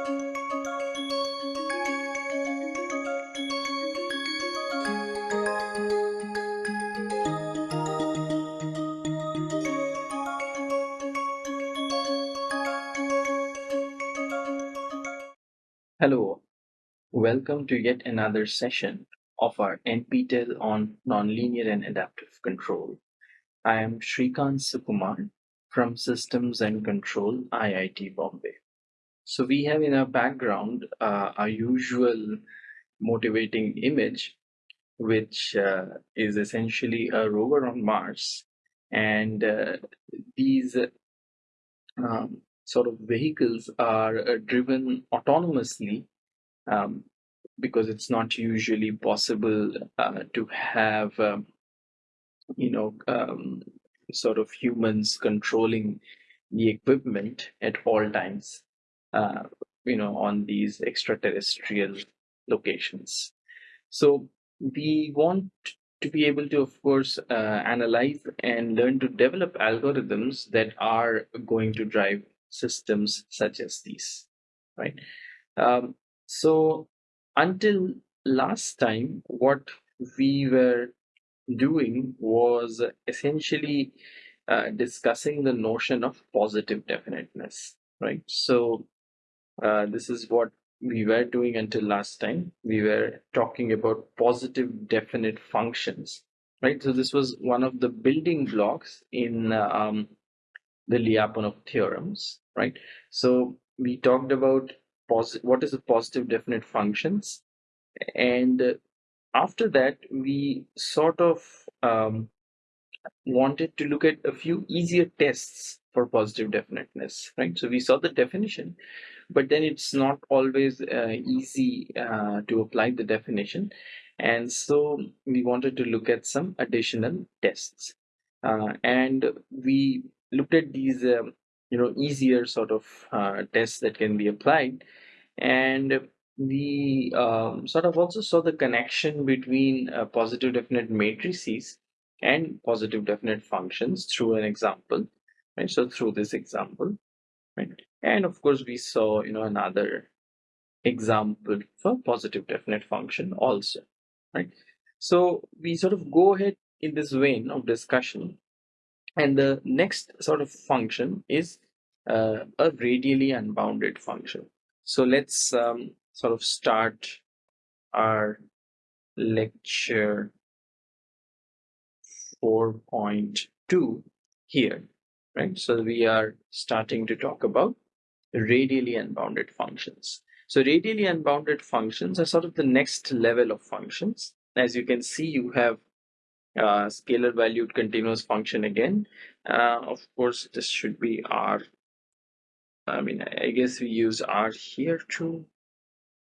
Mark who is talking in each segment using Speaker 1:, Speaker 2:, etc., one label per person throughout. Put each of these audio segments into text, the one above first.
Speaker 1: Hello, welcome to yet another session of our NPTEL on Nonlinear and Adaptive Control. I am Srikant Sukumar from Systems and Control, IIT Bombay. So we have in our background uh, our usual motivating image, which uh, is essentially a rover on Mars. And uh, these um, sort of vehicles are uh, driven autonomously um, because it's not usually possible uh, to have um, you know um, sort of humans controlling the equipment at all times uh, you know on these extraterrestrial locations so we want to be able to of course uh, analyze and learn to develop algorithms that are going to drive systems such as these, right? Um, so until last time, what we were doing was essentially uh, discussing the notion of positive definiteness, right? So uh, this is what we were doing until last time. We were talking about positive definite functions, right? So this was one of the building blocks in um, the Lyapunov theorems, right? So we talked about what is a positive definite functions, and after that we sort of um, wanted to look at a few easier tests for positive definiteness, right? So we saw the definition, but then it's not always uh, easy uh, to apply the definition. And so we wanted to look at some additional tests. Uh, and we looked at these um, you know easier sort of uh, tests that can be applied and we um, sort of also saw the connection between uh, positive definite matrices and positive definite functions through an example right? So through this example right? And of course we saw you know another example for positive definite function also right? So we sort of go ahead in this vein of discussion and the next sort of function is uh, a radially unbounded function. So let's um, sort of start our lecture 4.2 here, right? So we are starting to talk about radially unbounded functions. So radially unbounded functions are sort of the next level of functions. As you can see, you have uh, scalar valued continuous function again. Uh, of course, this should be R. I mean, I guess we use R here too.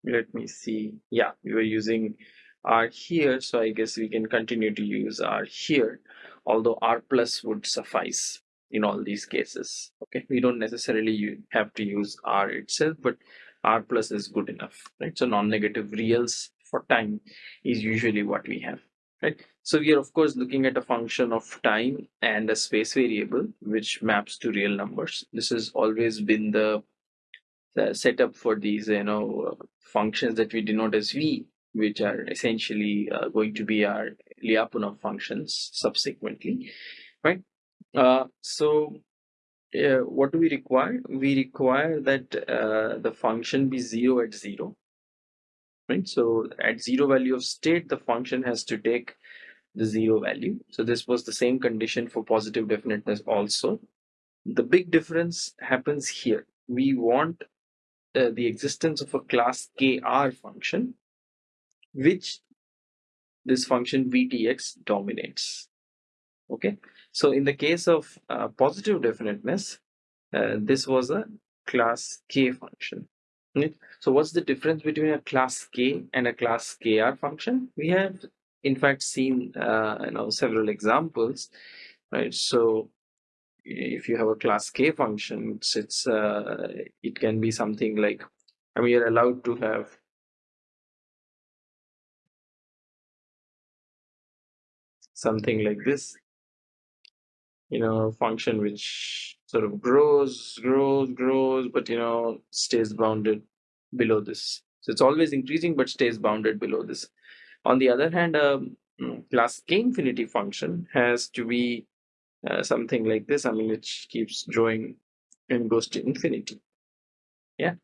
Speaker 1: Let me see. Yeah, we were using R here, so I guess we can continue to use R here, although R plus would suffice in all these cases. Okay, we don't necessarily have to use R itself, but R plus is good enough, right? So non-negative reals for time is usually what we have right? So we are of course looking at a function of time and a space variable which maps to real numbers. This has always been the, the setup for these you know functions that we denote as v, which are essentially uh, going to be our Lyapunov functions subsequently, right? Uh, so uh, what do we require? We require that uh, the function be zero at zero right? So at zero value of state, the function has to take the zero value. So this was the same condition for positive definiteness also. The big difference happens here. We want uh, the existence of a class kr function, which this function vtx dominates. Okay, so in the case of uh, positive definiteness, uh, this was a class k function. Right? So what's the difference between a class K and a class KR function? We have in fact seen uh, you know several examples, right? So if you have a class K function, it's, it's uh, it can be something like I mean you're allowed to have something like this you know function which sort of grows grows grows but you know stays bounded below this. So it's always increasing but stays bounded below this. On the other hand, a um, class k infinity function has to be uh, something like this. I mean, it keeps growing and goes to infinity. Yeah,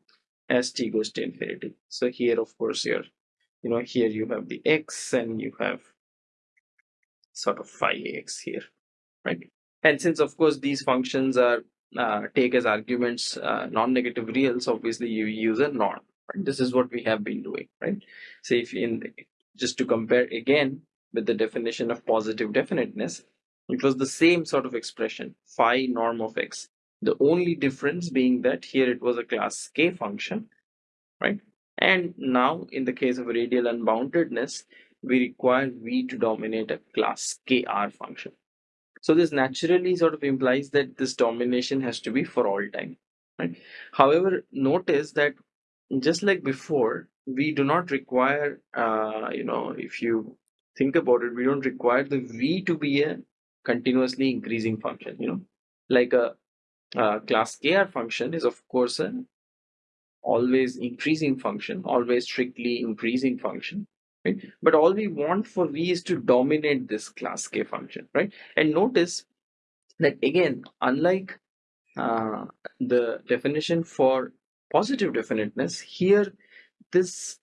Speaker 1: as t goes to infinity. So here, of course, here, you know, here you have the x and you have sort of phi x here, right? And since, of course, these functions are uh, take as arguments uh, non-negative reals, obviously you use a norm. Right? This is what we have been doing, right? So if in just to compare again with the definition of positive definiteness, it was the same sort of expression, phi norm of x. The only difference being that here it was a class k function, right? And now in the case of radial unboundedness, we require v to dominate a class kr function. So this naturally sort of implies that this domination has to be for all time. Right? However, notice that just like before, we do not require, uh, you know, if you think about it, we don't require the v to be a continuously increasing function. You know, like a, a class kr function is of course an always increasing function, always strictly increasing function right? But all we want for v is to dominate this class k function right? And notice that again unlike uh, the definition for positive definiteness here this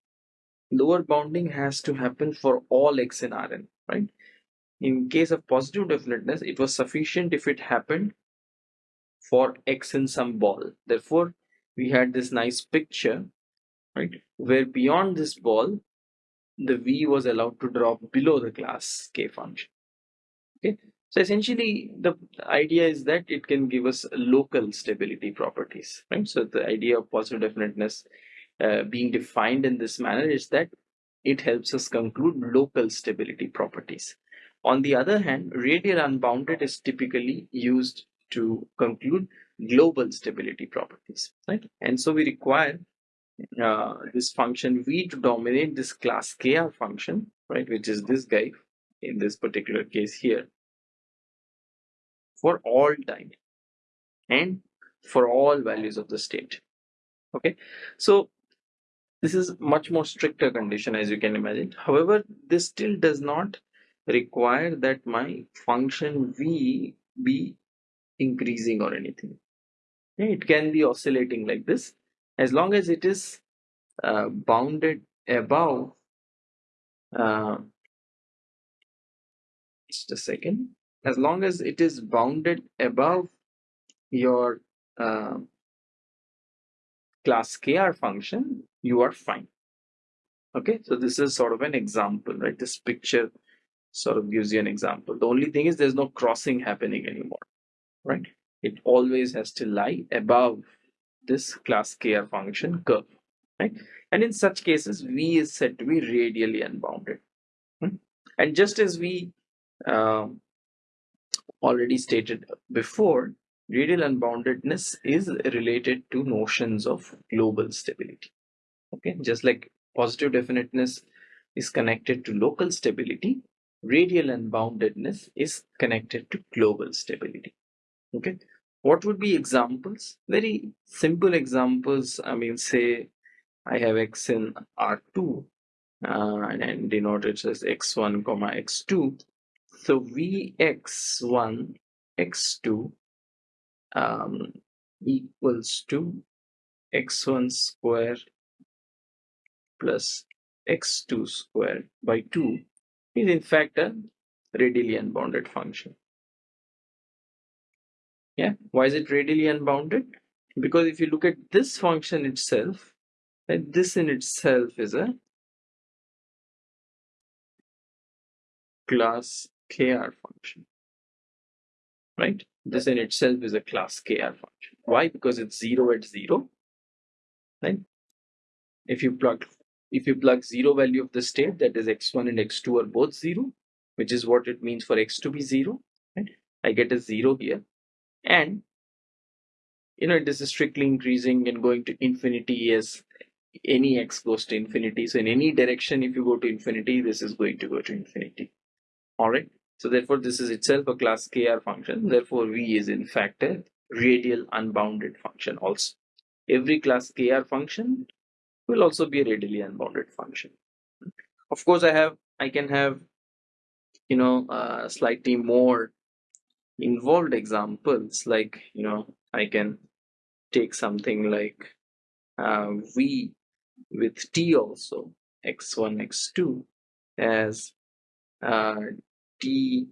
Speaker 1: lower bounding has to happen for all x in Rn right? In case of positive definiteness it was sufficient if it happened for x in some ball. Therefore we had this nice picture right where beyond this ball the v was allowed to drop below the class k function. Okay? So essentially the idea is that it can give us local stability properties right? So the idea of positive definiteness uh, being defined in this manner is that it helps us conclude local stability properties. On the other hand radial unbounded is typically used to conclude global stability properties right? And so we require uh, this function v to dominate this class kr function, right, which is this guy in this particular case here for all time and for all values of the state. Okay, so this is much more stricter condition as you can imagine. However, this still does not require that my function v be increasing or anything. It can be oscillating like this as long as it is uh, bounded above uh, just a second. As long as it is bounded above your uh, class kr function you are fine. Okay? So this is sort of an example right? This picture sort of gives you an example. The only thing is there's no crossing happening anymore right? It always has to lie above this class kr function curve right? And in such cases v is said to be radially unbounded hmm? and just as we um, already stated before radial unboundedness is related to notions of global stability okay? Just like positive definiteness is connected to local stability radial unboundedness is connected to global stability okay what would be examples? Very simple examples i mean say i have x in r2 uh, and denoted as x1 comma x2 so vx1 x2 um, equals to x1 square plus x2 square by 2 is in fact a radially unbounded function yeah. Why is it radially unbounded? Because if you look at this function itself then this in itself is a class kr function right? This in itself is a class kr function. Why? Because it's 0 at 0 right? If you plug if you plug zero value of the state that is x1 and x2 are both 0 which is what it means for x to be 0 right? I get a 0 here and you know this is strictly increasing and going to infinity as any x goes to infinity. So in any direction if you go to infinity this is going to go to infinity. All right so therefore this is itself a class kr function. Therefore v is in fact a radial unbounded function also. Every class kr function will also be a radially unbounded function. Of course, I have I can have you know uh, slightly more involved examples like you know I can take something like uh, v with t also x1 x2 as uh, t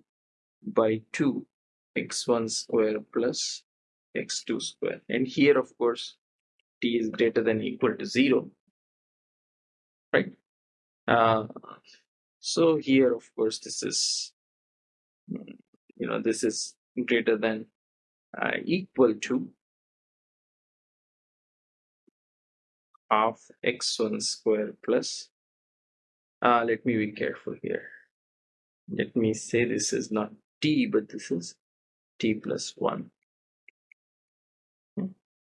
Speaker 1: by 2 x1 square plus x2 square. And here of course t is greater than equal to 0 right? Uh, so here of course this is you know this is greater than uh, equal to half x1 square plus uh, let me be careful here. Let me say this is not t but this is t plus 1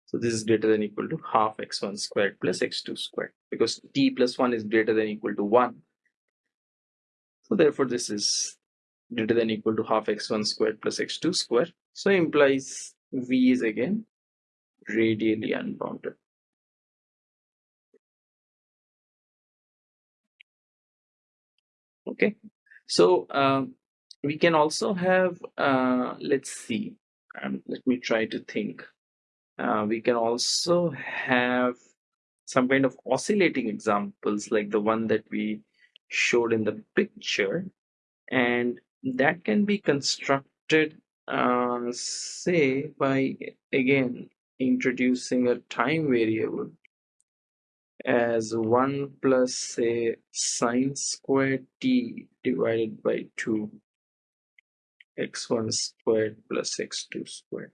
Speaker 1: so this is greater than equal to half x1 squared plus x2 squared because t plus 1 is greater than equal to 1 so therefore this is greater than equal to half x1 squared plus x2 squared so implies v is again radially unbounded. Okay. So um, we can also have uh, let's see. Um, let me try to think. Uh, we can also have some kind of oscillating examples like the one that we showed in the picture. And that can be constructed uh, say by again introducing a time variable as 1 plus say sine squared t divided by 2 x1 squared plus x2 squared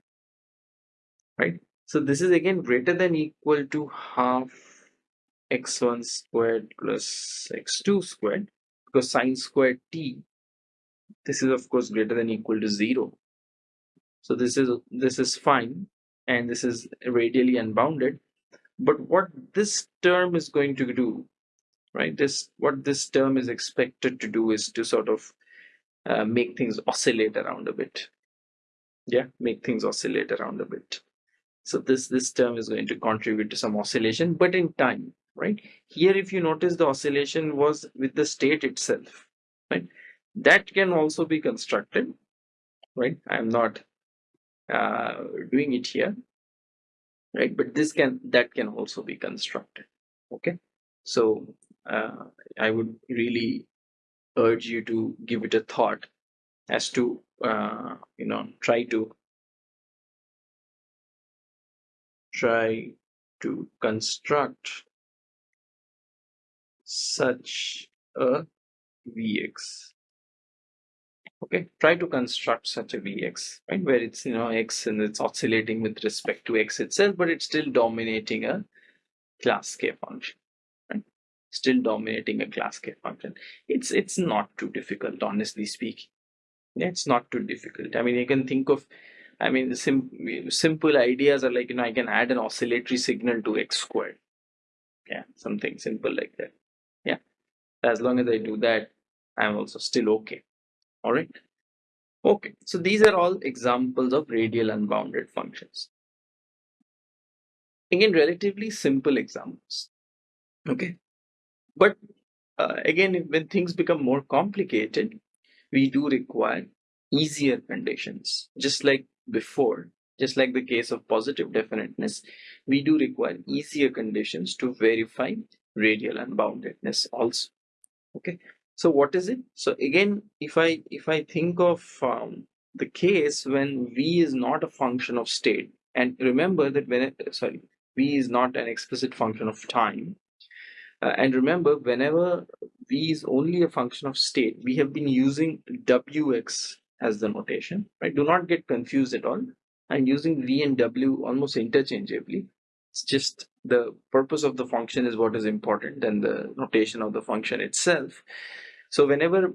Speaker 1: right? So this is again greater than equal to half x1 squared plus x2 squared because sine squared t this is of course greater than equal to 0 so this is this is fine and this is radially unbounded. But what this term is going to do right this what this term is expected to do is to sort of uh, make things oscillate around a bit. Yeah make things oscillate around a bit. So this this term is going to contribute to some oscillation but in time right? Here if you notice the oscillation was with the state itself right that can also be constructed right? I'm not uh, doing it here right? But this can that can also be constructed okay? So uh, i would really urge you to give it a thought as to uh, you know try to try to construct such a vx okay try to construct such a vx right? Where it's you know x and it's oscillating with respect to x itself but it's still dominating a class k function right? Still dominating a class k function. It's it's not too difficult honestly speaking. It's not too difficult. I mean you can think of i mean sim simple ideas are like you know i can add an oscillatory signal to x squared. Yeah something simple like that. Yeah as long as i do that i'm also still okay all right okay so these are all examples of radial unbounded functions. Again relatively simple examples. Okay? But uh, again when things become more complicated we do require easier conditions. Just like before just like the case of positive definiteness we do require easier conditions to verify radial unboundedness also. Okay so what is it? So again if i if i think of um, the case when v is not a function of state and remember that when it, sorry v is not an explicit function of time uh, and remember whenever v is only a function of state we have been using wx as the notation right? Do not get confused at all. I'm using v and w almost interchangeably. It's just the purpose of the function is what is important and the notation of the function itself so whenever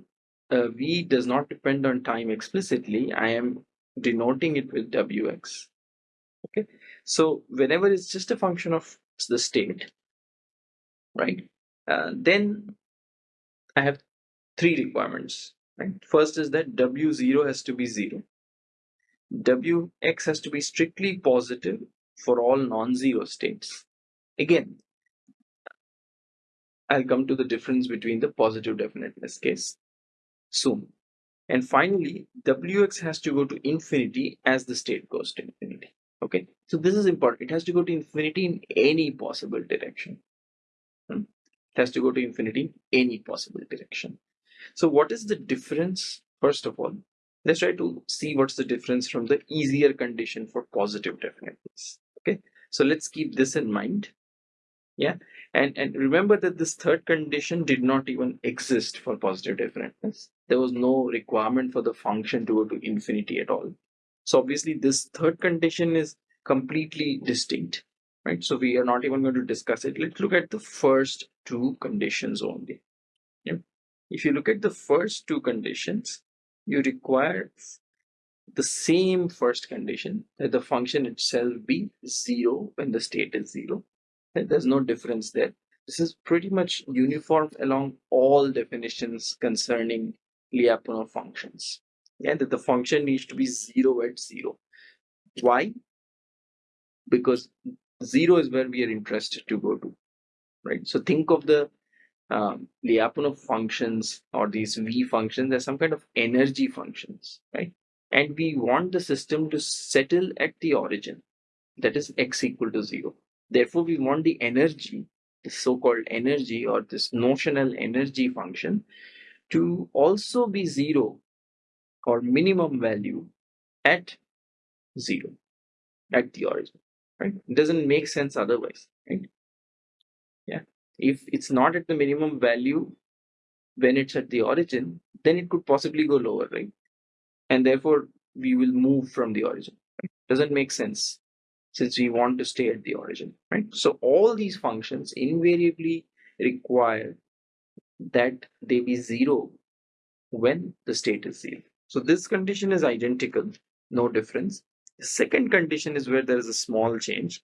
Speaker 1: uh, v does not depend on time explicitly, I am denoting it with wx. Okay, so whenever it's just a function of the state, right, uh, then I have three requirements. Right, first is that w0 has to be zero. wx has to be strictly positive for all non-zero states. Again, I'll come to the difference between the positive definiteness case soon. And finally, Wx has to go to infinity as the state goes to infinity. Okay, so this is important. It has to go to infinity in any possible direction. Hmm? It has to go to infinity in any possible direction. So what is the difference? First of all, let's try to see what's the difference from the easier condition for positive definiteness. Okay, so let's keep this in mind. Yeah, and and remember that this third condition did not even exist for positive definiteness. There was no requirement for the function to go to infinity at all. So obviously this third condition is completely distinct, right? So we are not even going to discuss it. Let's look at the first two conditions only. Yeah. If you look at the first two conditions, you require the same first condition that the function itself be zero when the state is zero. There's no difference there. This is pretty much uniform along all definitions concerning Lyapunov functions. Yeah, that the function needs to be zero at zero. Why? Because zero is where we are interested to go to, right? So think of the um, Lyapunov functions or these V functions as some kind of energy functions, right? And we want the system to settle at the origin, that is x equal to zero. Therefore, we want the energy, the so-called energy or this notional energy function to also be zero or minimum value at zero at the origin, right? It doesn't make sense otherwise, right? Yeah if it's not at the minimum value when it's at the origin, then it could possibly go lower, right? And therefore, we will move from the origin. Right? Doesn't make sense since we want to stay at the origin, right? So all these functions invariably require that they be zero when the state is zero. So this condition is identical, no difference. The second condition is where there is a small change.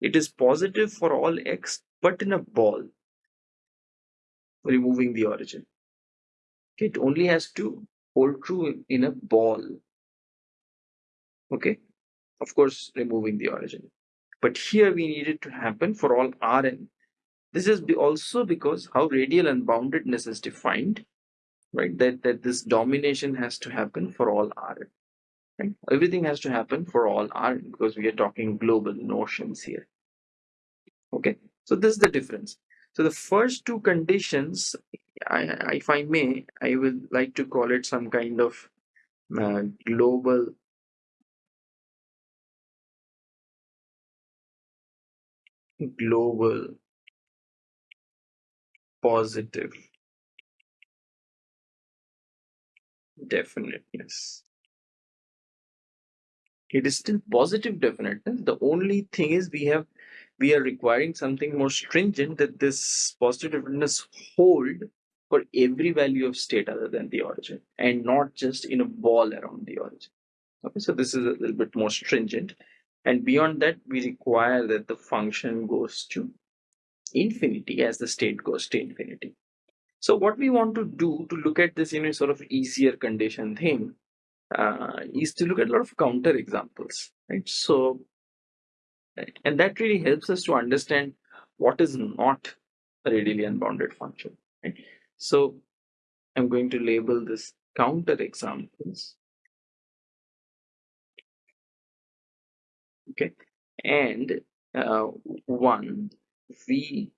Speaker 1: It is positive for all x but in a ball, removing the origin. It only has to hold true in a ball. Okay, of course, removing the origin. But here we need it to happen for all Rn. This is also because how radial unboundedness is defined, right? That, that this domination has to happen for all Rn. Right? Everything has to happen for all Rn because we are talking global notions here. Okay, so this is the difference. So the first two conditions, I, if I may, I would like to call it some kind of uh, global global positive definiteness it is still positive definiteness eh? the only thing is we have we are requiring something more stringent that this positive definiteness hold for every value of state other than the origin and not just in a ball around the origin. Okay, so this is a little bit more stringent. And beyond that, we require that the function goes to infinity as the state goes to infinity. So what we want to do to look at this in a sort of easier condition thing uh, is to look at a lot of counter examples, right? So And that really helps us to understand what is not a radially unbounded function. Right? So I'm going to label this counter examples. Okay, and uh, one v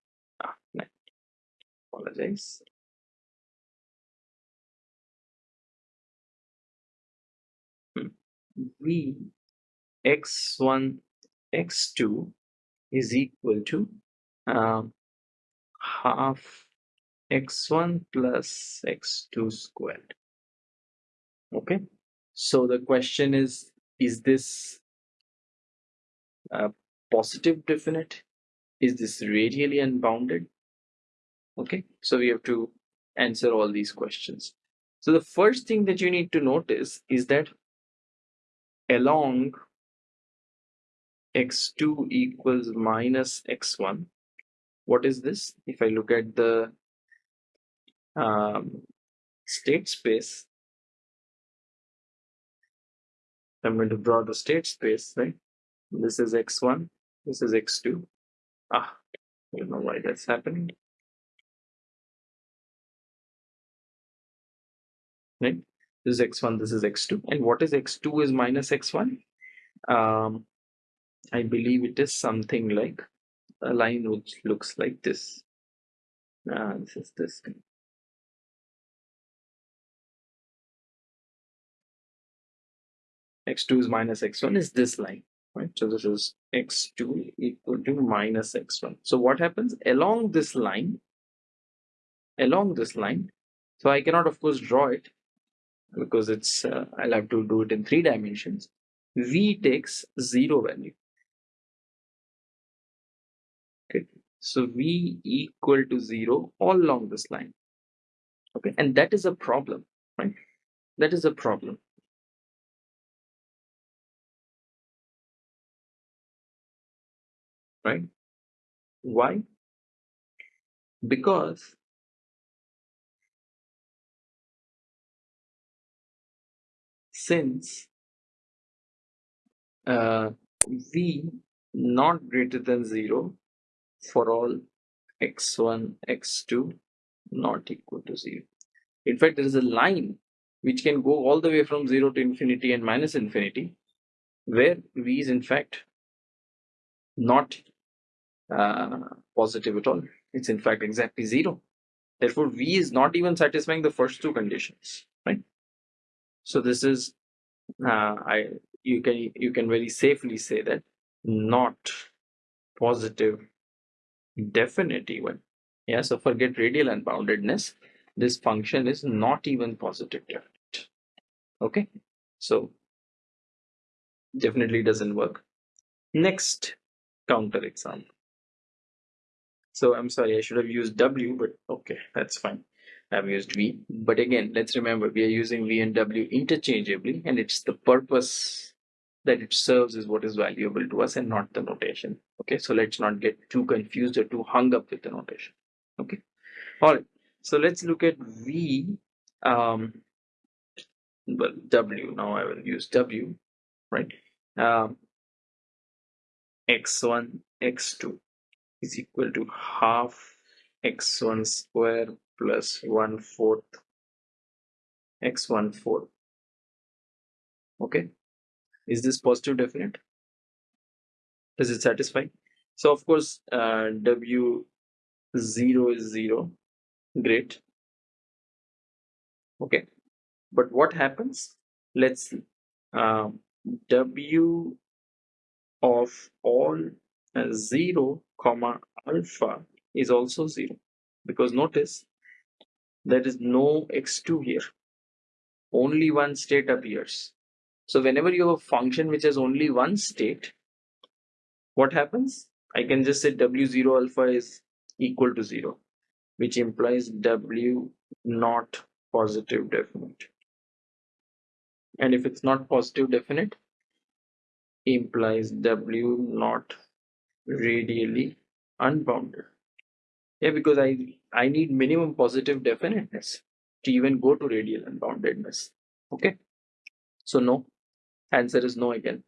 Speaker 1: ah, no, apologize. Hmm. v x1 x2 is equal to uh, half x1 plus x2 squared okay so the question is is this positive definite? Is this radially unbounded? Okay so we have to answer all these questions. So the first thing that you need to notice is that along x2 equals minus x1 what is this? If i look at the um, state space i'm going to draw the state space right this is x1. This is x2. Ah, you know why that's happening. Right? This is x1, this is x2. And what is x2 is minus x1? Um, I believe it is something like a line which looks like this. Ah, this is this thing. x2 is minus x1 is this line right? So this is x2 equal to minus x1. So what happens along this line, along this line, so I cannot of course draw it because it's, uh, I'll have to do it in three dimensions. V takes zero value. Okay, so V equal to zero all along this line. Okay, and that is a problem, right? That is a problem right? Why? Because since uh, v not greater than 0 for all x1, x2 not equal to 0. In fact, there is a line which can go all the way from 0 to infinity and minus infinity where v is in fact not uh, positive at all. It's in fact exactly zero. Therefore, V is not even satisfying the first two conditions, right? So this is, uh, I you can you can very safely say that not positive definite even. Yeah, so forget radial unboundedness. This function is not even positive definite. Okay, so definitely doesn't work. Next counter example. So I'm sorry, I should have used W, but okay, that's fine. I've used V. But again, let's remember we are using V and W interchangeably, and it's the purpose that it serves is what is valuable to us and not the notation. Okay, so let's not get too confused or too hung up with the notation. Okay, all right. So let's look at V. Um, well, W. Now I will use W, right? Um, x1, x2 is equal to half x1 square plus 1 fourth x1 4 okay? Is this positive definite? Does it satisfy so of course uh, w 0 is 0 great. Okay. But what happens? Let's see. Um, w of all uh, 0 comma alpha is also 0 because notice there is no x2 here. Only one state appears. So whenever you have a function which has only one state what happens? I can just say w0 alpha is equal to 0 which implies w not positive definite. And if it's not positive definite implies w not radially unbounded. Yeah, because I I need minimum positive definiteness to even go to radial unboundedness. Okay, so no, answer is no again.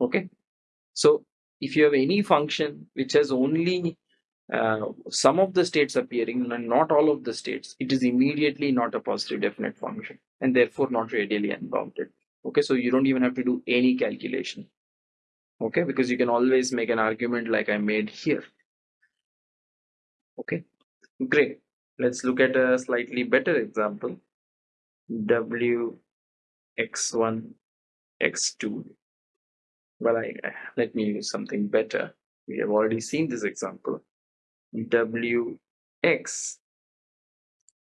Speaker 1: Okay, so if you have any function which has only uh, some of the states appearing and not all of the states, it is immediately not a positive definite function and therefore not radially unbounded. Okay, so you don't even have to do any calculation okay because you can always make an argument like I made here. Okay great. Let's look at a slightly better example. W x1 x2 well I, let me use something better. We have already seen this example. W x.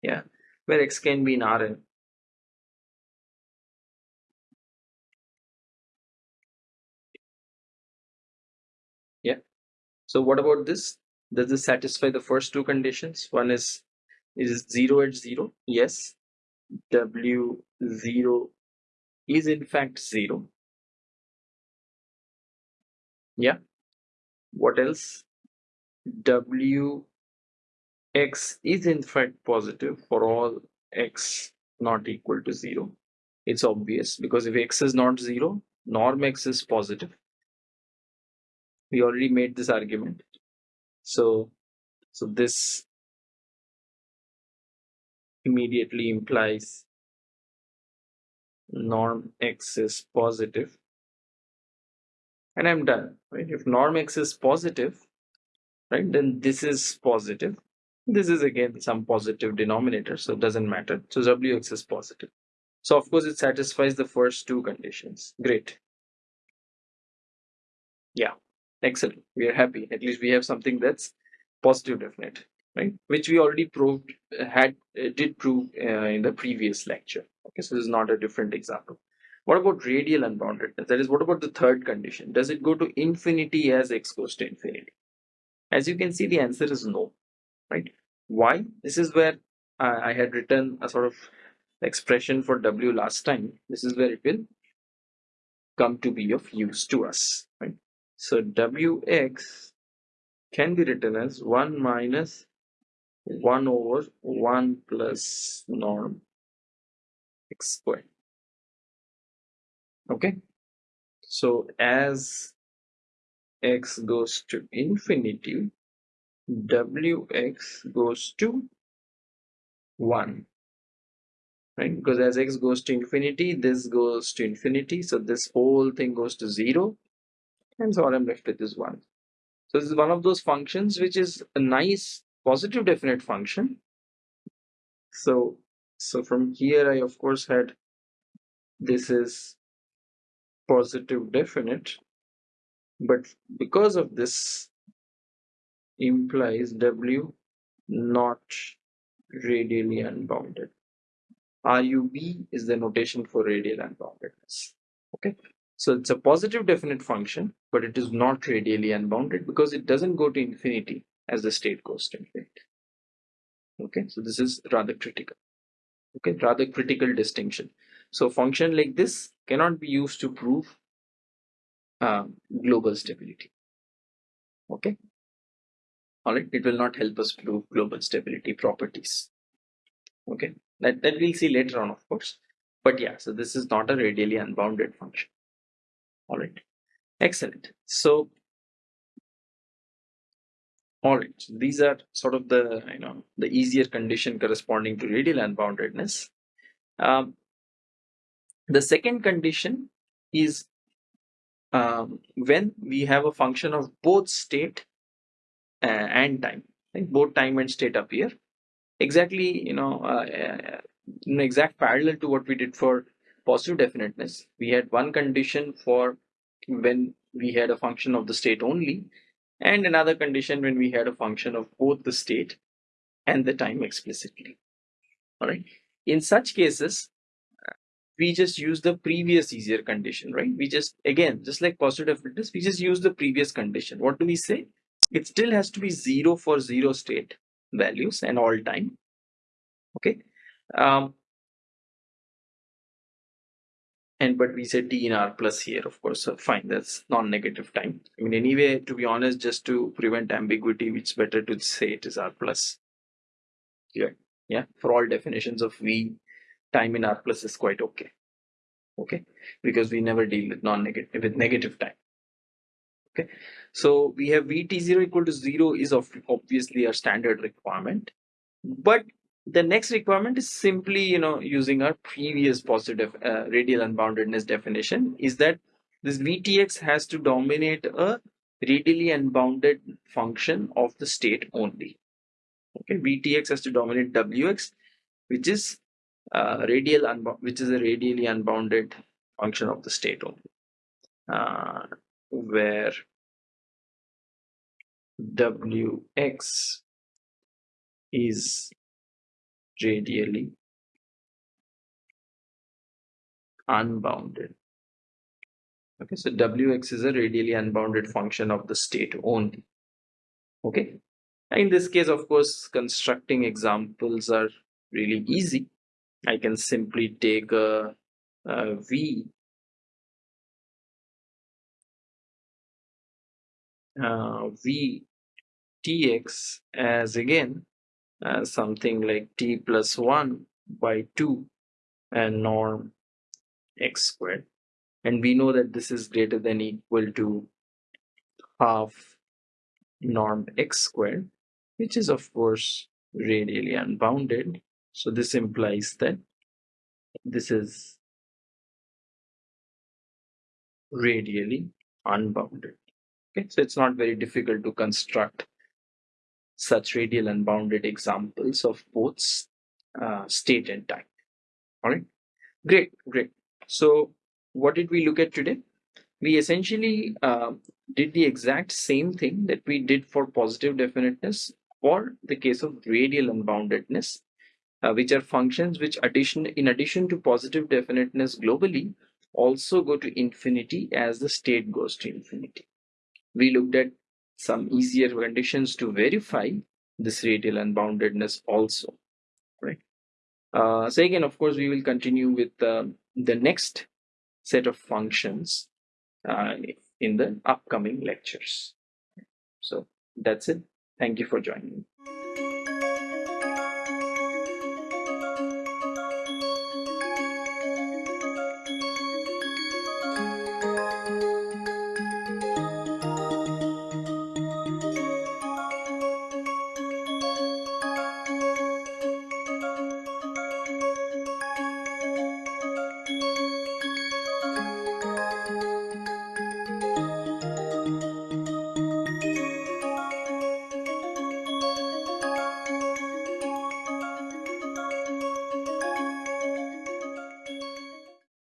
Speaker 1: Yeah where x can be in Rn So what about this? Does this satisfy the first two conditions? One is, is 0 at 0? Yes. W0 is in fact 0. Yeah. What else? W x is in fact positive for all x not equal to 0. It's obvious because if x is not 0, norm x is positive we already made this argument. So so this immediately implies norm x is positive. And I'm done right? If norm x is positive right then this is positive. This is again some positive denominator so it doesn't matter. So wx is positive. So of course it satisfies the first two conditions. Great. Yeah excellent. We are happy. At least we have something that's positive definite right? Which we already proved had uh, did prove uh, in the previous lecture. Okay so this is not a different example. What about radial unboundedness that is what about the third condition? Does it go to infinity as x goes to infinity? As you can see the answer is no right? Why? This is where uh, i had written a sort of expression for w last time. This is where it will come to be of use to us right so wx can be written as 1 minus 1 over 1 plus norm x squared okay? So as x goes to infinity wx goes to 1 right? Because as x goes to infinity this goes to infinity. So this whole thing goes to 0 and so all i'm left with is 1 so this is one of those functions which is a nice positive definite function. So so from here i of course had this is positive definite. But because of this implies w not radially unbounded. Rub is the notation for radial unboundedness. Okay so it's a positive definite function but it is not radially unbounded because it doesn't go to infinity as the state goes to infinity. Okay so this is rather critical. Okay rather critical distinction. So function like this cannot be used to prove uh, global stability. Okay? All right it will not help us prove global stability properties. Okay that, that we'll see later on of course. But yeah so this is not a radially unbounded function all right. Excellent. So all right. So these are sort of the you know the easier condition corresponding to radial unboundedness. Um, the second condition is um, when we have a function of both state uh, and time right? both time and state appear. Exactly you know uh, uh, an exact parallel to what we did for positive definiteness we had one condition for when we had a function of the state only and another condition when we had a function of both the state and the time explicitly all right in such cases we just use the previous easier condition, right? We just, again, just like positive definiteness, we just use the previous condition. What do we say? It still has to be zero for zero state values and all time. Okay. Um, and but we said t in r plus here, of course, so fine, that's non-negative time. I mean, anyway, to be honest, just to prevent ambiguity, it's better to say it is r plus. Yeah, yeah, for all definitions of v time in R plus is quite okay. Okay, because we never deal with non-negative with negative time. Okay, so we have VT0 equal to zero is of obviously a standard requirement, but the next requirement is simply you know using our previous positive uh, radial unboundedness definition is that this VTX has to dominate a radially unbounded function of the state only. Okay, VTX has to dominate WX, which is uh, radial which is a radially unbounded function of the state only, uh, where wx is radially unbounded. Okay, so wx is a radially unbounded function of the state only. Okay, in this case, of course, constructing examples are really easy I can simply take a, a V uh, V tx as again as something like t plus 1 by 2 and norm x squared and we know that this is greater than equal to half norm x squared which is of course radially unbounded So this implies that this is radially unbounded. Okay, so it's not very difficult to construct such radial unbounded examples of both uh, state and time. All right, great, great. So what did we look at today? We essentially uh, did the exact same thing that we did for positive definiteness or the case of radial unboundedness, uh, which are functions which addition in addition to positive definiteness globally also go to infinity as the state goes to infinity. We looked at some easier conditions to verify this radial unboundedness also, right? Uh, so again, of course, we will continue with uh, the next set of functions uh, in the upcoming lectures. So that's it. Thank you for joining.